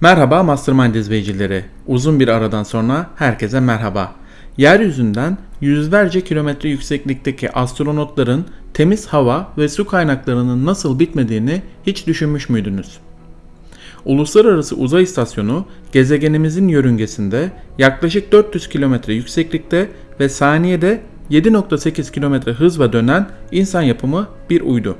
Merhaba Mastermind izleyicileri. Uzun bir aradan sonra herkese merhaba. Yeryüzünden yüzlerce kilometre yükseklikteki astronotların temiz hava ve su kaynaklarının nasıl bitmediğini hiç düşünmüş müydünüz? Uluslararası Uzay İstasyonu gezegenimizin yörüngesinde yaklaşık 400 kilometre yükseklikte ve saniyede 7.8 kilometre hızla dönen insan yapımı bir uydu.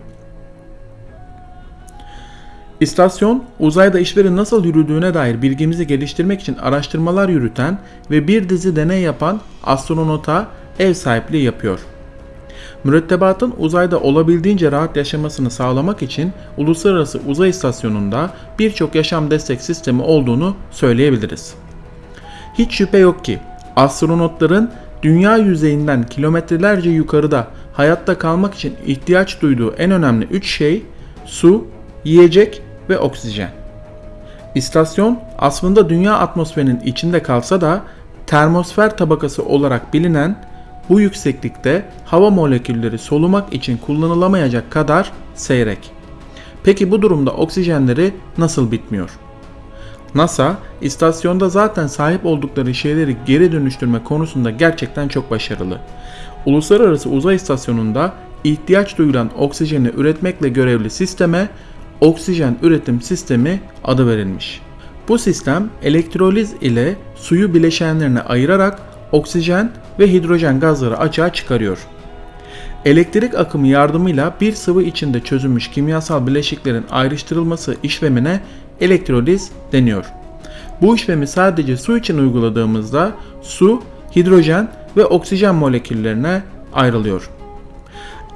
İstasyon, uzayda işlerin nasıl yürüdüğüne dair bilgimizi geliştirmek için araştırmalar yürüten ve bir dizi deney yapan astronota ev sahipliği yapıyor. Mürettebatın uzayda olabildiğince rahat yaşamasını sağlamak için Uluslararası Uzay İstasyonu'nda birçok yaşam destek sistemi olduğunu söyleyebiliriz. Hiç şüphe yok ki astronotların dünya yüzeyinden kilometrelerce yukarıda hayatta kalmak için ihtiyaç duyduğu en önemli 3 şey su, yiyecek ve oksijen. İstasyon aslında dünya atmosferinin içinde kalsa da termosfer tabakası olarak bilinen bu yükseklikte hava molekülleri solumak için kullanılamayacak kadar seyrek. Peki bu durumda oksijenleri nasıl bitmiyor? NASA, istasyonda zaten sahip oldukları şeyleri geri dönüştürme konusunda gerçekten çok başarılı. Uluslararası Uzay İstasyonu'nda ihtiyaç duyulan oksijeni üretmekle görevli sisteme oksijen üretim sistemi adı verilmiş. Bu sistem elektroliz ile suyu bileşenlerine ayırarak oksijen ve hidrojen gazları açığa çıkarıyor. Elektrik akımı yardımıyla bir sıvı içinde çözülmüş kimyasal bileşiklerin ayrıştırılması işlemine elektroliz deniyor. Bu işlemi sadece su için uyguladığımızda su, hidrojen ve oksijen moleküllerine ayrılıyor.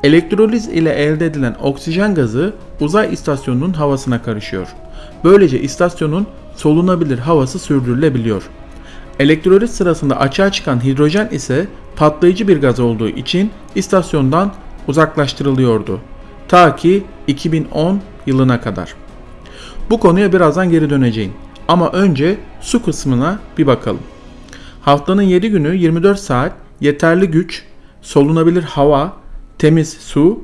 Elektroliz ile elde edilen oksijen gazı uzay istasyonunun havasına karışıyor. Böylece istasyonun solunabilir havası sürdürülebiliyor. Elektroliz sırasında açığa çıkan hidrojen ise patlayıcı bir gaz olduğu için istasyondan uzaklaştırılıyordu. Ta ki 2010 yılına kadar. Bu konuya birazdan geri döneceğim. Ama önce su kısmına bir bakalım. Haftanın 7 günü 24 saat yeterli güç, solunabilir hava, temiz su,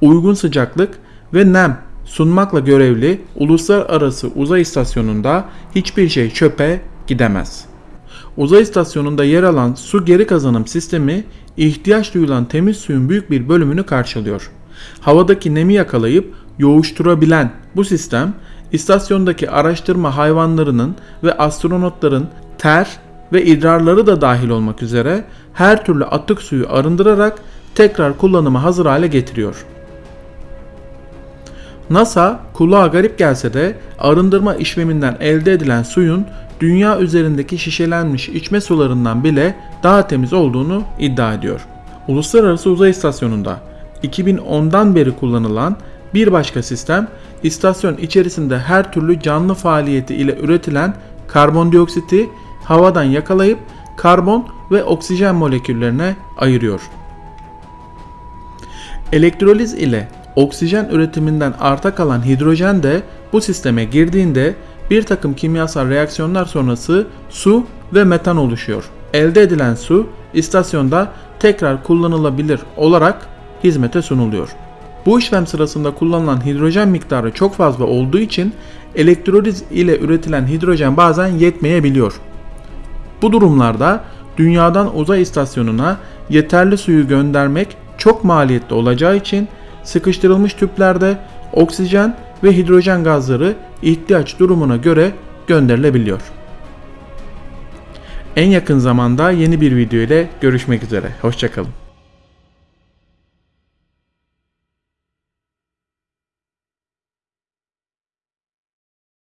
uygun sıcaklık ve nem sunmakla görevli uluslararası uzay istasyonunda hiçbir şey çöpe gidemez. Uzay istasyonunda yer alan su geri kazanım sistemi ihtiyaç duyulan temiz suyun büyük bir bölümünü karşılıyor. Havadaki nemi yakalayıp yoğuşturabilen bu sistem istasyondaki araştırma hayvanlarının ve astronotların ter ve idrarları da dahil olmak üzere her türlü atık suyu arındırarak tekrar kullanıma hazır hale getiriyor. NASA kulağa garip gelse de arındırma işleminden elde edilen suyun dünya üzerindeki şişelenmiş içme sularından bile daha temiz olduğunu iddia ediyor. Uluslararası Uzay İstasyonu'nda 2010'dan beri kullanılan bir başka sistem istasyon içerisinde her türlü canlı faaliyeti ile üretilen karbondioksiti havadan yakalayıp karbon ve oksijen moleküllerine ayırıyor. Elektroliz ile oksijen üretiminden arta kalan hidrojen de bu sisteme girdiğinde bir takım kimyasal reaksiyonlar sonrası su ve metan oluşuyor. Elde edilen su istasyonda tekrar kullanılabilir olarak hizmete sunuluyor. Bu işlem sırasında kullanılan hidrojen miktarı çok fazla olduğu için elektroliz ile üretilen hidrojen bazen yetmeyebiliyor. Bu durumlarda dünyadan uzay istasyonuna yeterli suyu göndermek çok maliyetli olacağı için sıkıştırılmış tüplerde oksijen ve hidrojen gazları ihtiyaç durumuna göre gönderilebiliyor. En yakın zamanda yeni bir video ile görüşmek üzere. Hoşçakalın.